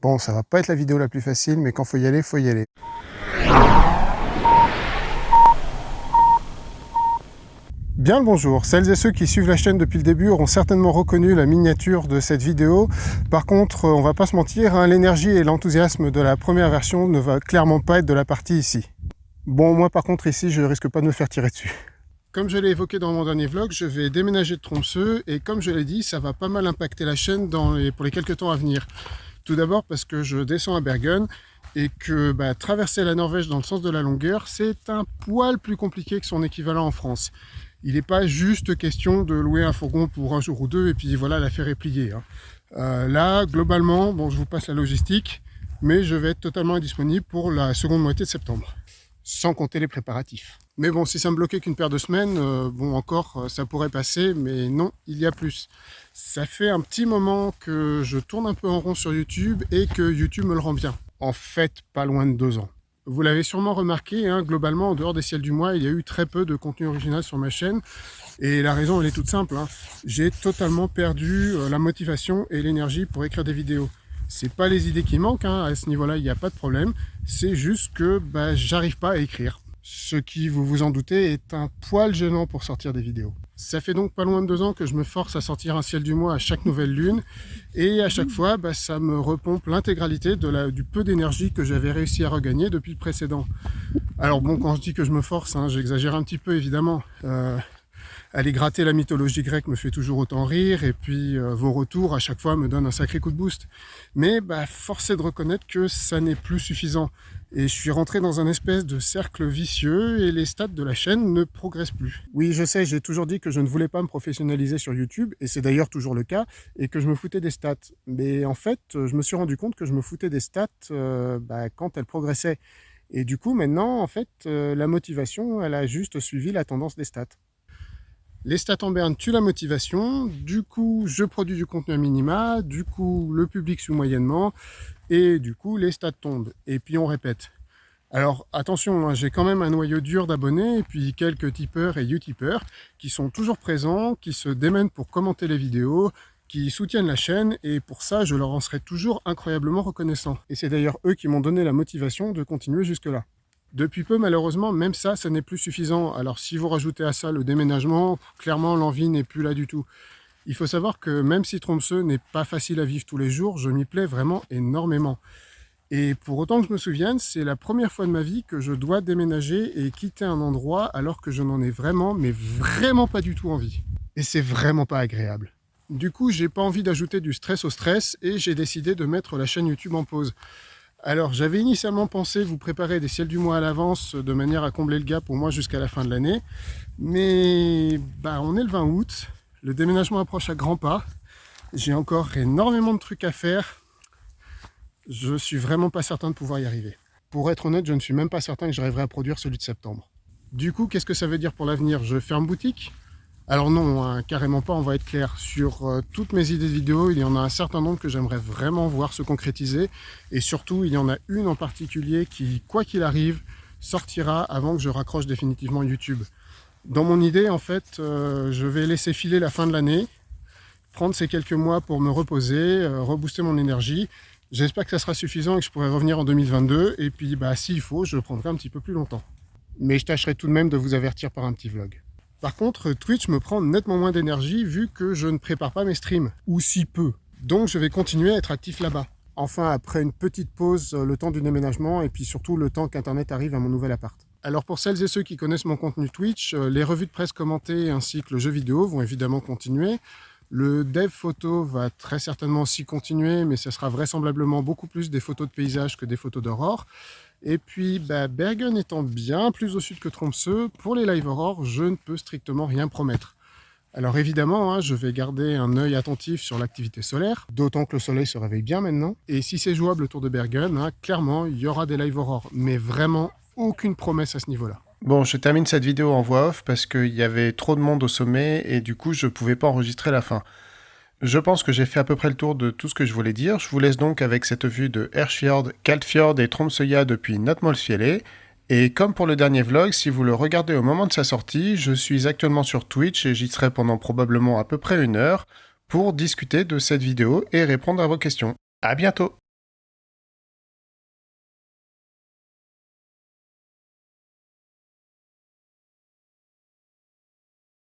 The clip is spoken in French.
Bon, ça va pas être la vidéo la plus facile, mais quand faut y aller, faut y aller. Bien le bonjour, celles et ceux qui suivent la chaîne depuis le début auront certainement reconnu la miniature de cette vidéo. Par contre, on va pas se mentir, hein, l'énergie et l'enthousiasme de la première version ne va clairement pas être de la partie ici. Bon, moi par contre ici, je risque pas de me faire tirer dessus. Comme je l'ai évoqué dans mon dernier vlog, je vais déménager de Tromsø et comme je l'ai dit, ça va pas mal impacter la chaîne pour les quelques temps à venir. Tout d'abord parce que je descends à Bergen et que bah, traverser la Norvège dans le sens de la longueur, c'est un poil plus compliqué que son équivalent en France il n'est pas juste question de louer un fourgon pour un jour ou deux et puis voilà, l'affaire est pliée. Hein. Euh, là, globalement, je vous passe la logistique, mais je vais être totalement indisponible pour la seconde moitié de septembre, sans compter les préparatifs. Mais bon, si ça me bloquait qu'une paire de semaines, euh, bon, encore, euh, ça pourrait passer, mais non, il y a plus. Ça fait un petit moment que je tourne un peu en rond sur YouTube et que YouTube me le rend bien. En fait, pas loin de deux ans. Vous l'avez sûrement remarqué, hein, globalement, en dehors des ciels du mois, il y a eu très peu de contenu original sur ma chaîne. Et la raison, elle est toute simple. Hein. J'ai totalement perdu euh, la motivation et l'énergie pour écrire des vidéos. C'est pas les idées qui manquent, hein, à ce niveau-là, il n'y a pas de problème. C'est juste que bah, j'arrive pas à écrire. Ce qui, vous vous en doutez, est un poil gênant pour sortir des vidéos. Ça fait donc pas loin de deux ans que je me force à sortir un ciel du mois à chaque nouvelle lune. Et à chaque fois, bah, ça me repompe l'intégralité du peu d'énergie que j'avais réussi à regagner depuis le précédent. Alors bon, quand je dis que je me force, hein, j'exagère un petit peu évidemment. Euh, aller gratter la mythologie grecque me fait toujours autant rire, et puis euh, vos retours à chaque fois me donnent un sacré coup de boost. Mais bah, force est de reconnaître que ça n'est plus suffisant. Et je suis rentré dans un espèce de cercle vicieux et les stats de la chaîne ne progressent plus. Oui, je sais, j'ai toujours dit que je ne voulais pas me professionnaliser sur YouTube, et c'est d'ailleurs toujours le cas, et que je me foutais des stats. Mais en fait, je me suis rendu compte que je me foutais des stats euh, bah, quand elles progressaient. Et du coup, maintenant, en fait, euh, la motivation, elle a juste suivi la tendance des stats. Les stats en berne tuent la motivation, du coup je produis du contenu à minima, du coup le public suit moyennement, et du coup les stats tombent, et puis on répète. Alors attention, hein, j'ai quand même un noyau dur d'abonnés, et puis quelques tipeurs et utipeurs qui sont toujours présents, qui se démènent pour commenter les vidéos, qui soutiennent la chaîne, et pour ça je leur en serai toujours incroyablement reconnaissant. Et c'est d'ailleurs eux qui m'ont donné la motivation de continuer jusque-là. Depuis peu, malheureusement, même ça, ça n'est plus suffisant. Alors si vous rajoutez à ça le déménagement, clairement l'envie n'est plus là du tout. Il faut savoir que même si Tromsø n'est pas facile à vivre tous les jours, je m'y plais vraiment énormément. Et pour autant que je me souvienne, c'est la première fois de ma vie que je dois déménager et quitter un endroit alors que je n'en ai vraiment, mais vraiment pas du tout envie. Et c'est vraiment pas agréable. Du coup, j'ai pas envie d'ajouter du stress au stress et j'ai décidé de mettre la chaîne YouTube en pause. Alors, j'avais initialement pensé vous préparer des ciels du mois à l'avance de manière à combler le gap au moins jusqu'à la fin de l'année. Mais bah, on est le 20 août, le déménagement approche à grands pas. J'ai encore énormément de trucs à faire. Je suis vraiment pas certain de pouvoir y arriver. Pour être honnête, je ne suis même pas certain que j'arriverai à produire celui de septembre. Du coup, qu'est-ce que ça veut dire pour l'avenir? Je ferme boutique? Alors non, hein, carrément pas, on va être clair. Sur euh, toutes mes idées de vidéos, il y en a un certain nombre que j'aimerais vraiment voir se concrétiser. Et surtout, il y en a une en particulier qui, quoi qu'il arrive, sortira avant que je raccroche définitivement YouTube. Dans mon idée, en fait, euh, je vais laisser filer la fin de l'année, prendre ces quelques mois pour me reposer, euh, rebooster mon énergie. J'espère que ça sera suffisant et que je pourrai revenir en 2022. Et puis, bah, s'il faut, je prendrai un petit peu plus longtemps. Mais je tâcherai tout de même de vous avertir par un petit vlog. Par contre, Twitch me prend nettement moins d'énergie vu que je ne prépare pas mes streams, ou si peu. Donc je vais continuer à être actif là-bas. Enfin, après une petite pause, euh, le temps du déménagement, et puis surtout le temps qu'Internet arrive à mon nouvel appart. Alors pour celles et ceux qui connaissent mon contenu Twitch, euh, les revues de presse commentées ainsi que le jeu vidéo vont évidemment continuer. Le dev photo va très certainement aussi continuer, mais ce sera vraisemblablement beaucoup plus des photos de paysages que des photos d'aurore. Et puis, bah, Bergen étant bien plus au sud que Tromsø, pour les live aurore, je ne peux strictement rien promettre. Alors évidemment, hein, je vais garder un œil attentif sur l'activité solaire, d'autant que le soleil se réveille bien maintenant. Et si c'est jouable autour de Bergen, hein, clairement, il y aura des live aurore, mais vraiment aucune promesse à ce niveau-là. Bon, je termine cette vidéo en voix off parce qu'il y avait trop de monde au sommet et du coup, je ne pouvais pas enregistrer la fin. Je pense que j'ai fait à peu près le tour de tout ce que je voulais dire. Je vous laisse donc avec cette vue de Herfjord, Kaltfjord et Tromsøya depuis Notmolsfjellet. Et comme pour le dernier vlog, si vous le regardez au moment de sa sortie, je suis actuellement sur Twitch et j'y serai pendant probablement à peu près une heure pour discuter de cette vidéo et répondre à vos questions. À bientôt